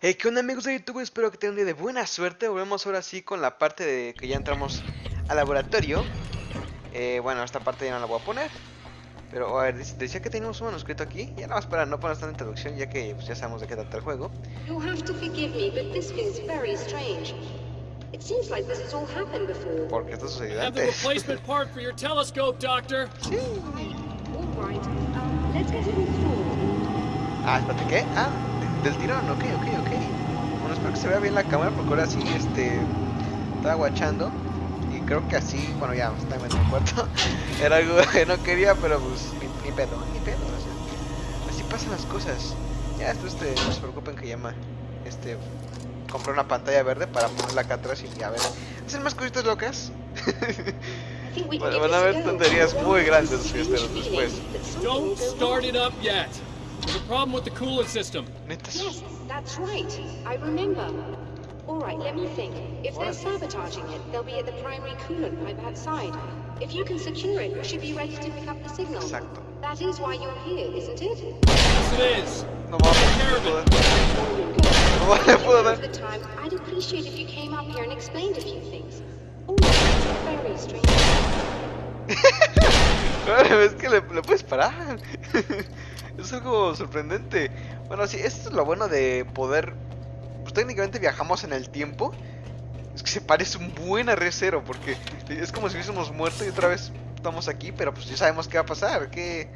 Hey, ¿qué onda amigos de YouTube? Espero que tengan un día de buena suerte. Volvemos ahora sí con la parte de que ya entramos al laboratorio. Eh, bueno, esta parte ya no la voy a poner. Pero, a ver, decía que teníamos un manuscrito aquí. Ya nada más para no poner tanta introducción, ya que pues, ya sabemos de qué trata el juego. You'll have to forgive me, but this feels very strange. Porque esto sucedió Have the antes. replacement part for your telescope, Doctor. Sí. Um, let's get it installed. Ah, espérate, ¿qué? Ah, de- del tirón, ok, ok, ok. Bueno, espero que se vea bien la cámara porque ahora sí, este, estaba guachando y creo que así, bueno, ya, está en el cuarto. Era algo que no quería, pero pues, ni, ni pedo, ni pedo, o sea, así pasan las cosas. Ya, esto, este, no se preocupen que llama, este, compré una pantalla verde para ponerla acá atrás y a ver, hacer más cositas locas. Bueno, van a go. tonterías muy grandes fiesteros después. Don't start it up yet. There's a problem with the coolant system. Neta, Yes, that's right. I remember. All right, let me think. If they're sabotaging it, they'll be at the primary coolant pipe outside. If you can secure it, you should be ready to pick up the signal. exacto. That is why you're here, isn't it? Yes, it is. No mames, no puedo. No vale, puedo Of ver. the time, I'd appreciate if you came up here and explained a few things. Oh, it's very strange. Claro, es que le, le puedes parar. es algo sorprendente. Bueno, sí, esto es lo bueno de poder. Técnicamente viajamos en el tiempo. Es que se parece un buen a Re0 porque es como si hubiésemos muerto y otra vez estamos aquí, pero pues ya sabemos qué va a pasar, qué,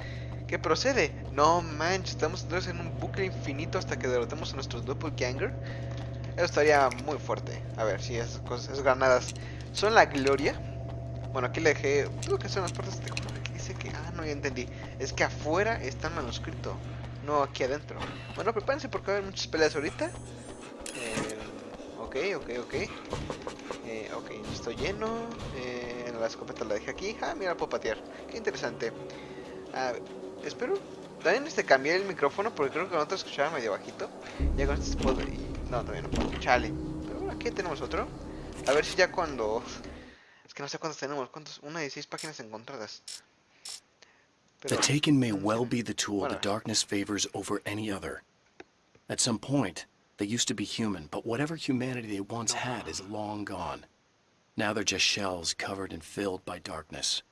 qué procede. No manches, estamos entonces en un bucle infinito hasta que derrotemos a nuestro doppelganger. Eso estaría muy fuerte. A ver, si esas cosas, esas granadas son la gloria. Bueno, aquí le dejé. Tengo que hacer unas partes de dice que. Ah, no, ya entendí. Es que afuera está el manuscrito. No aquí adentro. Bueno, prepárense porque va a haber muchas peleas ahorita. Ok, ok, ok. Eh, ok, estoy lleno. Eh, la escopeta la dejé aquí. Ah, mira, puedo patear. Qué interesante. Espero. También este cambié el micrófono porque creo que con otro escuchaba medio bajito. Ya con este puedo. No, todavía no puedo. Chale. Pero aquí tenemos otro. A ver si ya cuando. Es que no sé cuántos tenemos. ¿Cuántos? Una de seis páginas encontradas. The Pero- Taken may well be the tool Bueno. the darkness favors over any other. At some point, they used to be human, but whatever humanity they once had is long gone. Now they're just shells covered and filled by darkness.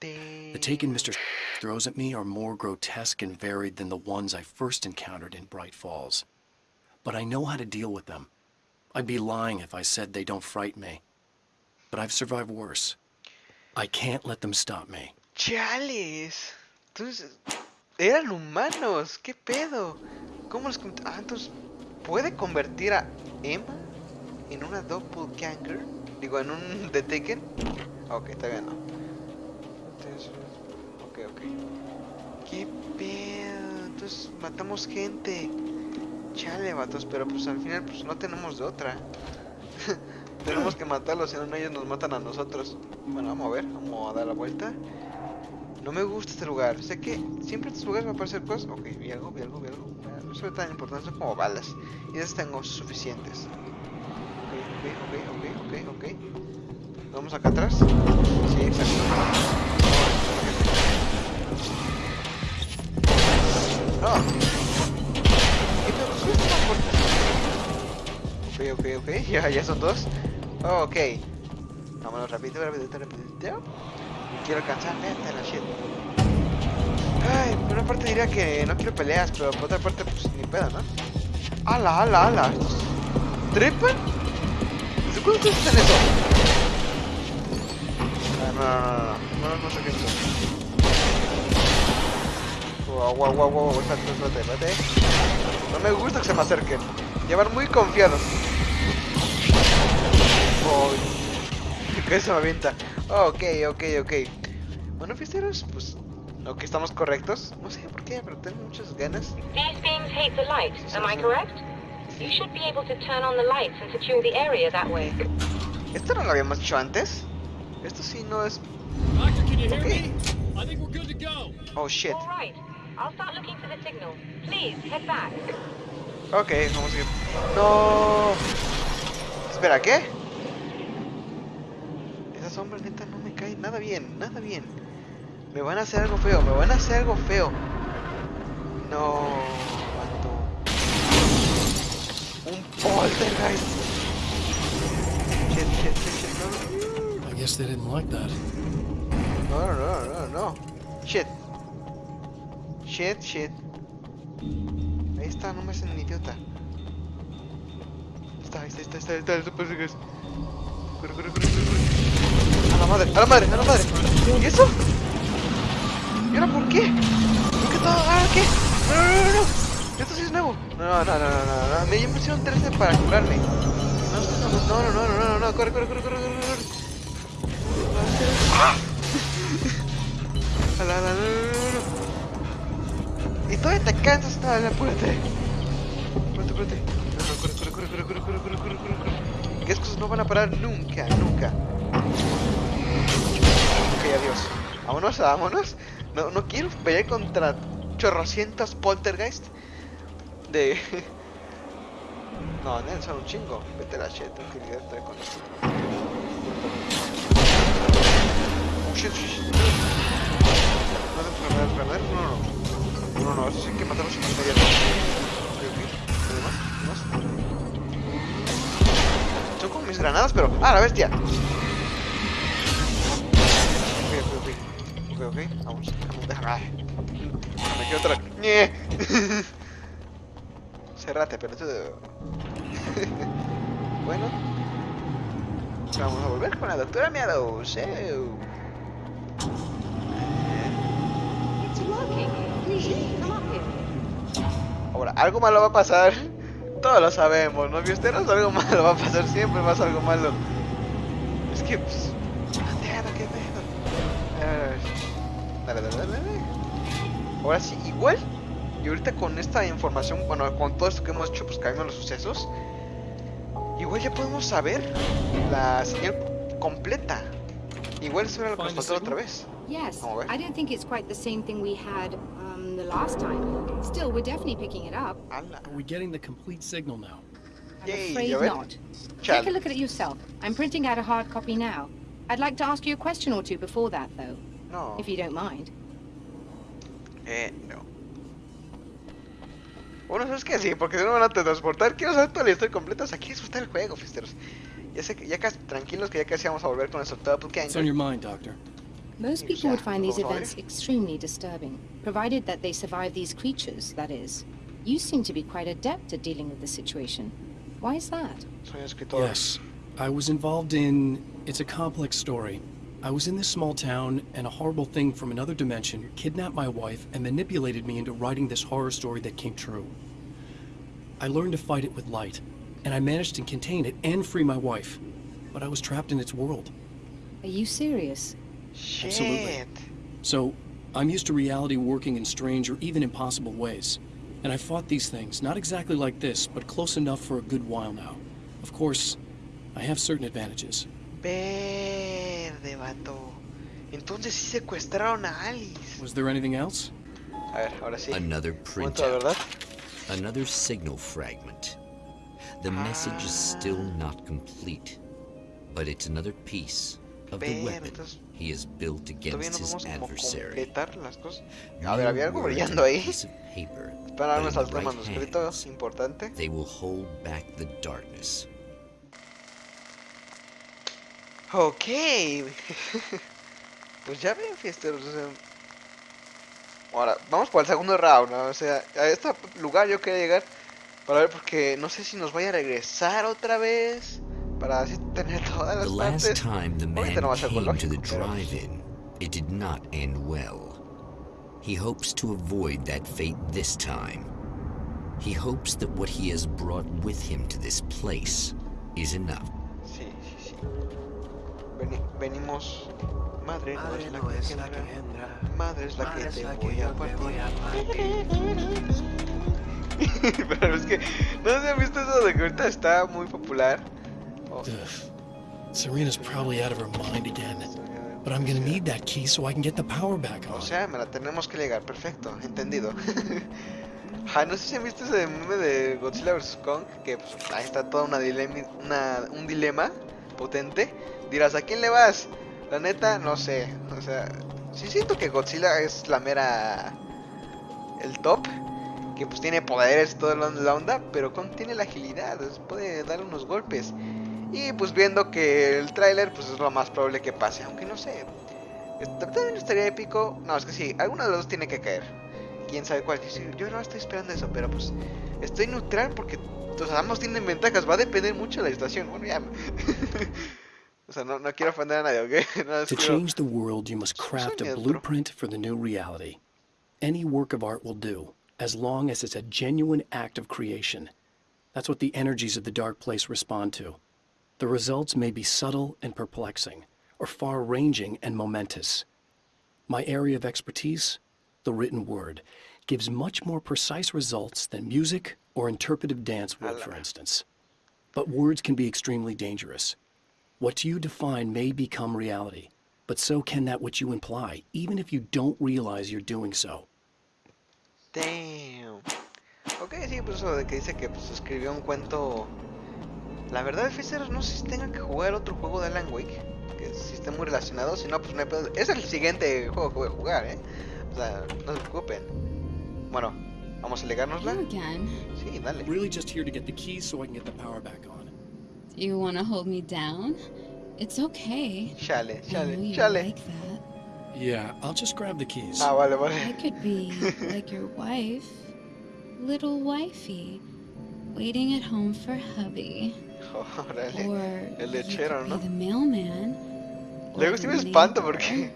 The Taken Mr. throws at me are more grotesque and varied than the ones I first encountered in Bright Falls. But I know how to deal with them. I'd be lying if I said they don't frighten me. But I've survived worse. I can't let them stop me. ¡Chales! Entonces, eran humanos. ¿Qué pedo? ¿Cómo los... Ah, entonces, ¿puede convertir a Emma en una doppelganger? Digo, en un The Taken. Ok, está bien, no. Ok, ok. ¿Qué pedo? Entonces, matamos gente. Chale, vatos, pero pues al final pues no tenemos de otra. tenemos que matarlos, si no ellos nos matan a nosotros. Bueno, vamos a ver, vamos a dar la vuelta. No me gusta este lugar. Sé que siempre en estos lugares me aparecen cosas. Ok, vi algo, vi algo, vi algo. No son tan importantes son como balas. Y esas tengo suficientes. Ok, ok, ok, ok, ok. Vamos acá atrás. Sí, exacto. Oh. ¿Qué pedo? ¿Por qué están tan fuertes? Ok, ok, ok. Ya, ya son dos. Oh, ok. Vámonos rápido, rápido, rápido. Quiero alcanzar neta la shit. Ay, por una parte diría que no quiero peleas, pero por otra parte, pues ni pedo, ¿no? ¡Hala, ala, ala! ¿Estos trepan? ¿Desde cuándo ustedes hacen eso? Ah, no, no, no, no, no, no sé qué es esto. Wow, wow, wow, wow, espérate, espérate, espérate. No me gusta que se me acerquen. Llevan muy confiados. Oh, que se me avienta. ok, ok, ok. Bueno, fiesteros, pues. Ok, estamos correctos. No sé por qué, pero tengo muchas ganas. These beams hate the light, am I correct? You should be able to turn on the lights and secure the area that way. ¿Esto no lo habíamos hecho antes? Esto sí no es. Doctor, can you hear Okay. me? I think we're good to go. Oh shit. All right, I'll start looking for the signal. Please, head back. Ok, vamos a ir. No. Espera, ¿qué? ¿Es sombra neta no me cae nada bien, nada bien. Me van a hacer algo feo, me van a hacer algo feo. No. Un poltergeist. Shit, shit, shit, shit, no. I guess they didn't like that. No, no, no, no, no. Shit. Shit, shit. Ahí está, no me hacen un idiota. Está, ahí está, está, está, está, el super Corre, corre, corre, corre, corre. A la madre, a la madre, a la madre. ¿Y eso? ¿Y ahora por qué? ¿Por qué todo? ¿Ah, qué? No, no, no, no. Esto sí es nuevo. No, no, no, no, no, no. Me ya me pusieron 13 para curarme. No, no, no, no, no, no, no, no. Corre, corre, corre, corre, corre, corre. A la, la, no, no, no. Y todavía te cansas, no, la apúrate. Apúrate, apúrate. No, no, corre, corre, corre, corre, corre, corre, corre, corre, corre, corre. Que esas cosas no van a parar nunca, nunca. Ok, adiós. Vámonos, vámonos. No, no quiero pelear contra chorrocientos poltergeist de... No, Nen, son un chingo. Vete la shit, tengo que con esto. Oh, shit, shit, shit. No, no, no, no, no, no, no, eso sí hay que matarlos inmediato. Ok, ok. ¿Demás? ¿Demás? Son como mis granadas, pero... ¡Ah, la bestia! Ok, ok, ok. Ok, ok. Vamos. Ay. Me quedo otra. ¡Nie! Cerrate, pero tú. bueno. Vamos a volver con la doctora Meadows. Eh. Ahora, algo malo va a pasar. Todos lo sabemos, ¿no? Fiesteros, algo malo va a pasar. Siempre pasa algo malo. Es que, pues. Santiago, qué pedo. Dale, dale, dale. Ahora sí, igual. Y ahorita con esta información, bueno, con todo esto que hemos hecho, pues cambiando los sucesos. Igual ya podemos saber la señal completa. Igual eso era lo que nos faltó otra vez. Yes. I don't think it's quite the same thing we had um, the last time. Still, we're definitely picking it up. Ala. Are we getting the complete signal now? I'm Yay, afraid not. Chale. Take a look at it yourself. I'm printing out a hard copy now. I'd like to ask you a question or two before that, though, No. if you don't mind. Eh, no. Bueno, ¿sabes qué? Sí, porque si no me van a transportar. Quiero saber toda la historia completa. O sea, quiero disfrutar el juego, fiesteros. Ya sé que ya casi tranquilos que ya casi vamos a volver con nuestro doppelganger. What's on your mind, Doctor? Most people would find these events extremely disturbing, provided that they survive these creatures, that is. You seem to be quite adept at dealing with the situation. Why is that? Yes. I was involved in. It's a complex story. I was in this small town, and a horrible thing from another dimension kidnapped my wife and manipulated me into writing this horror story that came true. I learned to fight it with light, and I managed to contain it and free my wife. But I was trapped in its world. Are you serious? Shit. Absolutely. So, I'm used to reality working in strange or even impossible ways. And I fought these things, not exactly like this, but close enough for a good while now. Of course, I have certain advantages. Verde, vato. Entonces sí secuestraron a Alice. Was there anything else? A ver, ahora sí. Another printout. verdad. Another signal fragment. The message is still not complete, but it's another piece of the Ver, weapon he has built against no his adversary. A ver, había algo brillando ahí. piece of paper, Para but darnos in al the right manuscrito importante. they will hold back the darkness. Ok. pues ya ven, fiesteros. O sea... Ahora, vamos por el segundo round. ¿no? O sea, a este lugar yo quería llegar para ver porque no sé si nos vaya a regresar otra vez. Para así tener todas las partes. Ahorita no va a ser lógico, pero- drive-in, it did not end well. He hopes to avoid that fate this time. He hopes that what he has brought with him to this place is enough. Venimos. Madre, no es la que engendra. Madre es la que te voy a partir. Pero es que no sé si han visto eso de que ahorita está muy popular. Oh. Serena's probably out of her mind again. But I'm gonna need that key so I can get the power back O on. sea, me la tenemos que llegar, perfecto, entendido. Ah, no sé si han visto ese meme de Godzilla vs. Kong, que pues, ahí está toda una dilema, una, un dilema potente. Dirás, ¿a quién le vas? La neta, no sé. O sea, sí siento que Godzilla es la mera... El top. Que pues tiene poderes, toda la onda. Pero con, tiene la agilidad. Puede dar unos golpes. Y pues viendo que el tráiler pues es lo más probable que pase. Aunque no sé. est- También estaría épico. No, es que sí. Alguno de los dos tiene que caer. Quién sabe cuál. Yo no estoy esperando eso. Pero pues estoy neutral porque o sea, ambos tienen ventajas. Va a depender mucho de la situación. Bueno, ya. o sea, no, no quiero ofender a nadie, ¿ok? Más To change the world, you must craft a blueprint for the new reality. Any work of art will do, as long as it's a genuine act of creation. That's what the energies of the dark place respond to. The results may be subtle and perplexing, or far ranging and momentous. My area of expertise, the written word, gives much more precise results than music or interpretive dance would, for instance. But words can be extremely dangerous. What you define may become reality, but so can that which you imply, even if you don't realize you're doing so. Damn. Ok, sí, pues eso de que dice que pues, escribió un cuento. La verdad, Fisher, no sé si tengan que jugar otro juego de Alan Wake. Que si esté muy relacionado. Si no, pues no hay. Es el siguiente juego que voy a jugar, ¿eh? O sea, no se preocupen. Bueno, vamos a legárnosla. Sí, dale. Really just here to get the keys so I can get the power back on. Do you want to hold me down? It's okay. Chale, I know chale, you chale. like that. Yeah, I'll just grab the keys. Ah, vale, I vale. could be like your wife, little wifey, waiting at home for hubby. Órale. Or El lechero, ¿no? the mailman. Luego sí me espanto porque.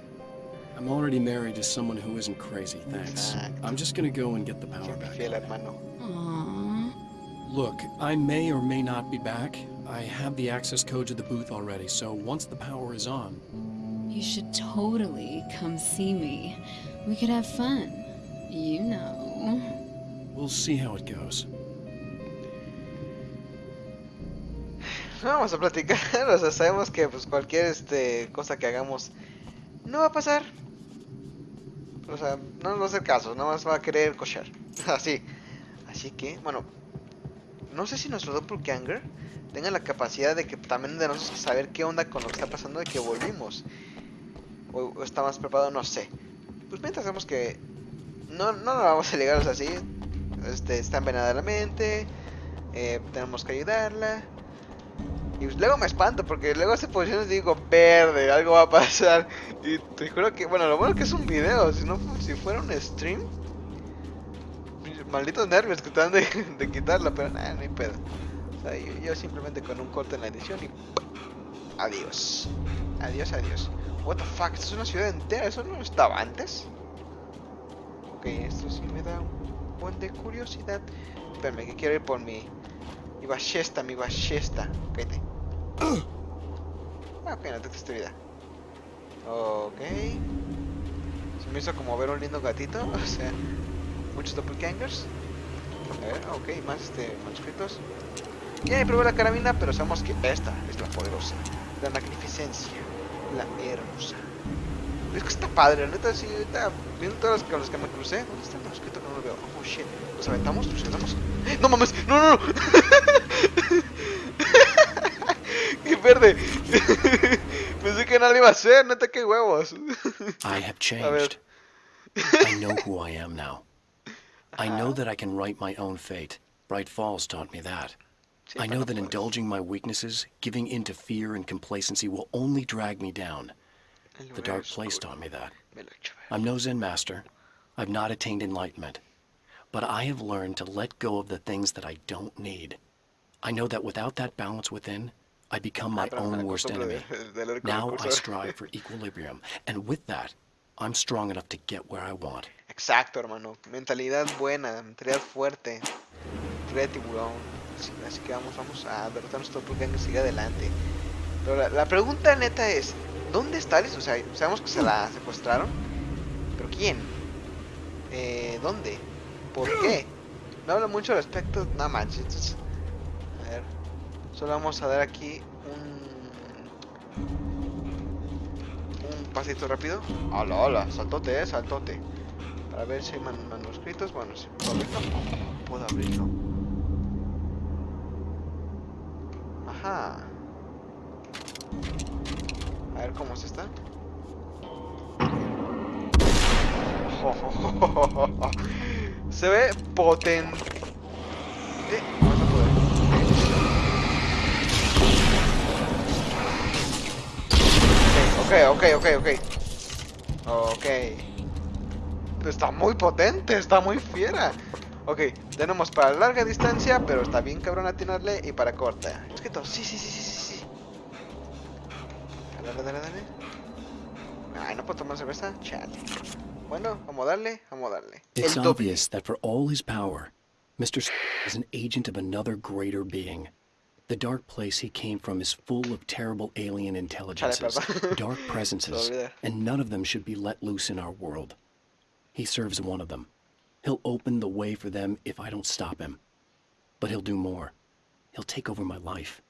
I'm already married to someone who isn't crazy, thanks. Exacto. I'm just gonna go and get the power back fiel, on. hermano. Aww. Look, I may or may not be back. I have the access code to the booth already, so once the power is on, You should totally come see me. We could have fun. You know. we'll see how it goes. Vamos a platicar, o sea, sabemos que pues cualquier este cosa que hagamos no va a pasar. O sea, no nos va a hacer caso, nada más va a querer cochar. Así. Así que, bueno, no sé si nuestro doppelganger tenga la capacidad de que también de nosotros saber qué onda con lo que está pasando de que volvimos. O, está más preparado, no sé. Pues mientras sabemos que no, no nos vamos a llegar así. Este, está envenenada la mente. eh, tenemos que ayudarla. Y luego me espanto porque luego hace posiciones y digo, verde, algo va a pasar. Y te juro que, bueno, lo bueno que es un video, si no si fuera un stream, malditos nervios que te dan de, de quitarla, pero nada, no hay pedo. O sea, yo, simplemente con un corte en la edición y adiós. Adiós, adiós. What the fuck, esto es una ciudad entera, eso no estaba antes. Ok, esto sí me da un buen de curiosidad. Espérame, que quiero ir por mi mi ballesta, mi ballesta. Ah, te vida. Ok. Se me hizo como ver un lindo gatito. O sea, muchos doppelgangers. A ver, ok, más este, manuscritos. Ya probé la carabina, pero sabemos que esta es la poderosa. La magnificencia. La hermosa. Es que está padre, la neta, sí, ahorita viendo con los que me crucé. ¿Dónde está el manuscrito que no lo veo? Oh shit. ¿Los aventamos? ¿Los aventamos? ¡Eh! ¡No mames! ¡No, no, no! ¡Qué verde! Pensé que iba a hacer, neta, qué huevos. I have changed. I know who I am now. I know that I can write my own fate. Bright Falls taught me that. I know that indulging my weaknesses, giving in to fear and complacency will only drag me down. The dark place taught me that. Me lo he hecho ver. I'm no Zen master. I've not attained enlightenment. But I have learned to let go of the things that I don't need. I know that without that balance within, I become my me own worst enemy. Now I strive for equilibrium, and with that, I'm strong enough to get where I want. Exacto, hermano. Mentalidad buena, mentalidad fuerte. Mentalidad de tiburón. Así, así que vamos, vamos a derrotar a nuestro y sigue adelante. Pero la, la pregunta neta es, ¿dónde está Alice? O sea, sabemos que se la secuestraron. ¿Pero quién? Eh, ¿Dónde? ¿Por qué? No habla mucho al respecto. No manches. Solo vamos a dar aquí un... Un pasito rápido. Hola, hola. Saltote, eh, saltote. Para ver si hay man- manuscritos. Bueno, si puedo abrirlo. Puedo abrirlo. Ajá. A ver cómo es esta. Se ve potente. Vamos Ok, ok, ok, ok. Está muy potente, está muy fiera. Ok, tenemos para larga distancia, pero está bien cabrón atinarle. Y para corta. Es que todo. Sí, sí, sí, sí, sí. Dale, dale, dale. Ay, no puedo tomar cerveza. Chale. Bueno, vamos a darle, vamos a darle. It's obvious that for all his power, Mr. is an agent of another greater being. The dark place he came from is full of terrible alien intelligences, dark presences, and none of them should be let loose in our world. He serves one of them. He'll open the way for them if I don't stop him. But he'll do more. He'll take over my life.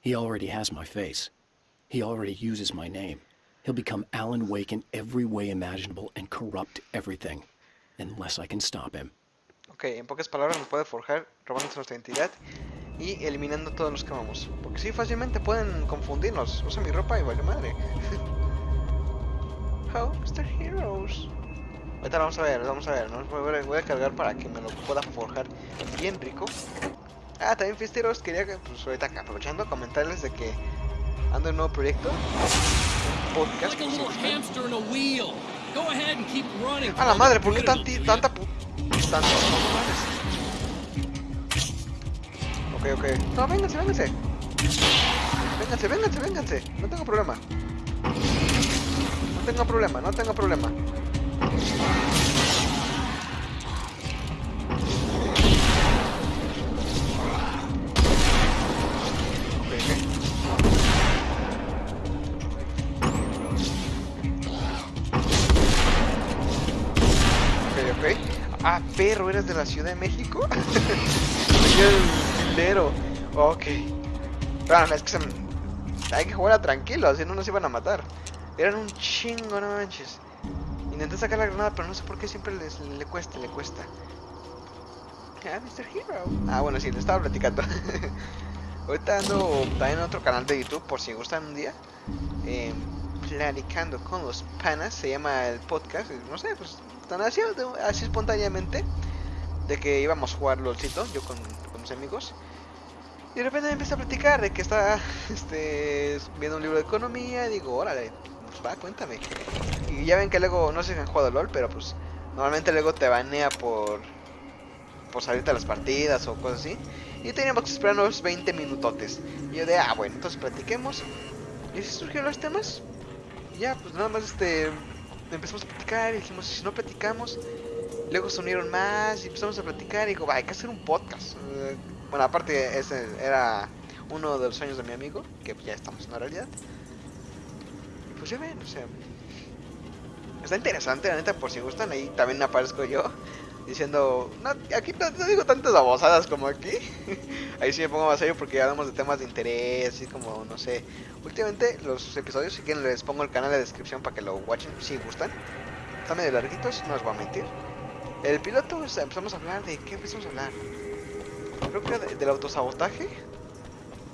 He already has my face. He already uses my name. He'll become Alan Wake in every way imaginable and corrupt everything, unless I can stop him. Ok, en pocas palabras nos puede forjar robándose nuestra identidad y eliminando todos los que amamos. Porque sí, fácilmente pueden confundirnos. Usa mi ropa y vale madre. How Mr. Heroes. Ahorita vamos a ver, vamos a ver. ¿no? Voy, a- voy a cargar para que me lo pueda forjar bien rico. Ah, también Fiesteros, quería que, pues ahorita acá, aprovechando, comentarles de que ando en un nuevo proyecto. Un podcast. si hamster in a la madre, ¿por qué tanti, tanta pu... Tanto, no mames. Ok, ok. No, vénganse, vénganse. Vénganse, vénganse, vénganse. No tengo problema. No tengo problema, no tengo problema. Ah, perro, ¿eres de la Ciudad de México? Filero. Ok. Es que Hay que jugar tranquilo, si no nos iban a matar. Eran un chingo, no manches. Intenté sacar la granada, pero no sé por qué siempre les, le cuesta, le cuesta. Ah, Mr. Hero. Ah, bueno, sí, le estaba platicando. Ahorita ando también en otro canal de YouTube, por si gustan un día. Eh, platicando con los panas, se llama el podcast. y No sé, pues tan así, así espontáneamente. De que íbamos a jugar LOLcito, yo con mis amigos. Y de repente me empieza a platicar de que está este, viendo un libro de economía. Y digo, órale, pues va, cuéntame. Y ya ven que luego, no sé si han jugado LOL, pero pues normalmente luego te banea por, por salirte a las partidas o cosas así. Y teníamos que esperar unos 20 minutotes. Y yo de, ah, bueno, entonces platiquemos. Y así surgieron los temas. Y ya, pues nada más este, empezamos a platicar y dijimos, si no platicamos, luego se unieron más y empezamos a platicar y digo, hay que hacer un podcast. Bueno, aparte ese era uno de los sueños de mi amigo, que ya estamos en la realidad. Y pues ya ven, o sea, está interesante, la neta, por si gustan, ahí también aparezco yo. Diciendo, no, aquí no, no digo tantas babosadas como aquí. Ahí sí me pongo más serio porque hablamos de temas de interés, así como, no sé. Últimamente los episodios, si quieren les pongo el canal de descripción para que lo watchen, si gustan. Están medio larguitos, no os voy a mentir. El piloto, o sea, empezamos a hablar de, ¿qué empezamos a hablar? Creo que de- del autosabotaje.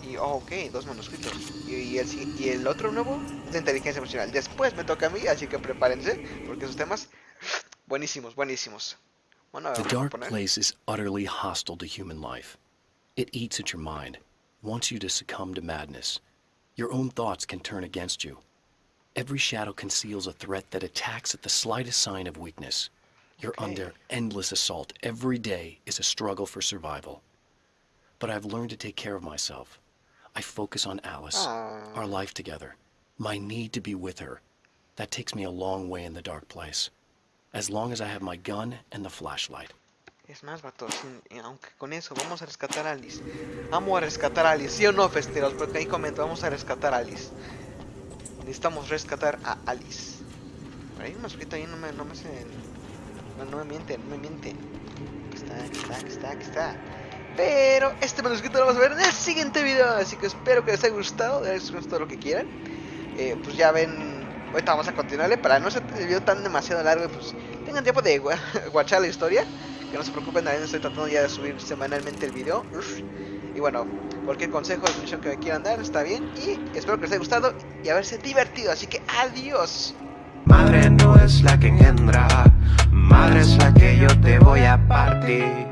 Y, oh, ok, dos manuscritos. Y, y el, y el otro nuevo es de inteligencia emocional. Después me toca a mí, así que prepárense, porque esos temas, buenísimos, buenísimos. Bueno, The dark place is utterly hostile to human life. It eats at your mind, wants you to succumb to madness. Your own thoughts can turn against you. Every shadow conceals a threat that attacks at the slightest sign of weakness. You're Okay. under endless assault. Every day is a struggle for survival. But I've learned to take care of myself. I focus on Alice, Ah. our life together, my need to be with her. That takes me a long way in the dark place. As long as I have my gun and the flashlight. Es más, vato, sin- y aunque con eso vamos a rescatar a Alice. Vamos a rescatar a Alice, ¿sí o no, festeros? Porque ahí comento, vamos a rescatar a Alice. Necesitamos rescatar a Alice. Por ahí manuscrito ahí no me, no me hace... No, no me miente, no me miente. Aquí está, aquí está, aquí está, aquí está. Pero este manuscrito lo vamos a ver en el siguiente video. Así que espero que les haya gustado. Les gustado lo que quieran. Eh, pues ya ven. Ahorita vamos a continuarle. Para no ser el video tan demasiado largo. Pues tengan tiempo de gua- guachar la historia. Que no se preocupen, también estoy tratando ya de subir semanalmente el video. Y bueno, Cualquier consejo misión que me quieran dar está bien. Y espero que les haya gustado y haberse divertido. Así que adiós. Madre no es la que engendra, madre es la que yo te voy a partir.